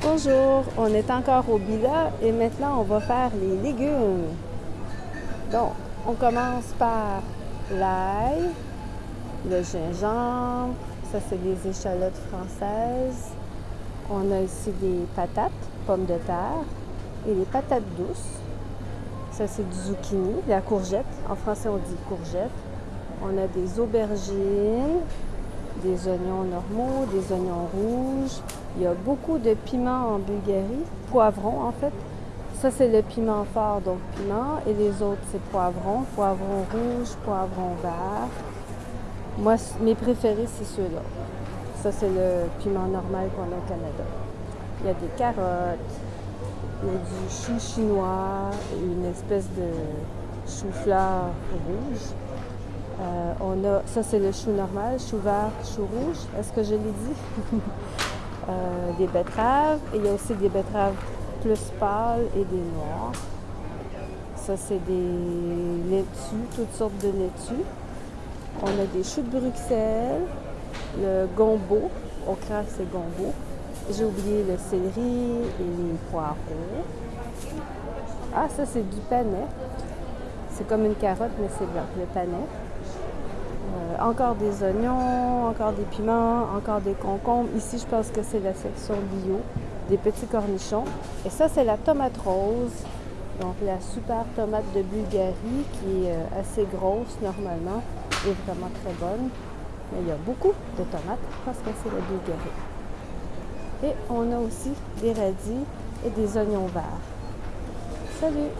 Bonjour, on est encore au Bila et maintenant on va faire les légumes. Donc, on commence par l'ail, le gingembre, ça c'est des échalotes françaises. On a ici des patates, pommes de terre et les patates douces. Ça c'est du zucchini, la courgette. En français on dit courgette. On a des aubergines, des oignons normaux, des oignons rouges. Il y a beaucoup de piments en Bulgarie, poivrons en fait. Ça, c'est le piment fort, donc piment. Et les autres, c'est poivrons, poivrons rouge, poivrons vert. Moi, mes préférés, c'est ceux-là. Ça, c'est le piment normal qu'on a au Canada. Il y a des carottes, il y a du chou chinois, une espèce de chou-fleur rouge. Euh, on a, ça c'est le chou normal, chou vert, chou rouge. Est-ce que je l'ai dit? Euh, des betteraves. Et il y a aussi des betteraves plus pâles et des noirs. Ça c'est des laitues, toutes sortes de laitues. On a des choux de Bruxelles, le gombo. Au craque, c'est gombo. J'ai oublié le céleri et les poireaux. Ah, ça c'est du panais. C'est comme une carotte, mais c'est blanc, le panais. Euh, encore des oignons, encore des piments, encore des concombres. Ici, je pense que c'est la section bio, des petits cornichons. Et ça, c'est la tomate rose. Donc, la super tomate de Bulgarie qui est euh, assez grosse normalement et vraiment très bonne. Mais il y a beaucoup de tomates parce que c'est la Bulgarie. Et on a aussi des radis et des oignons verts. Salut!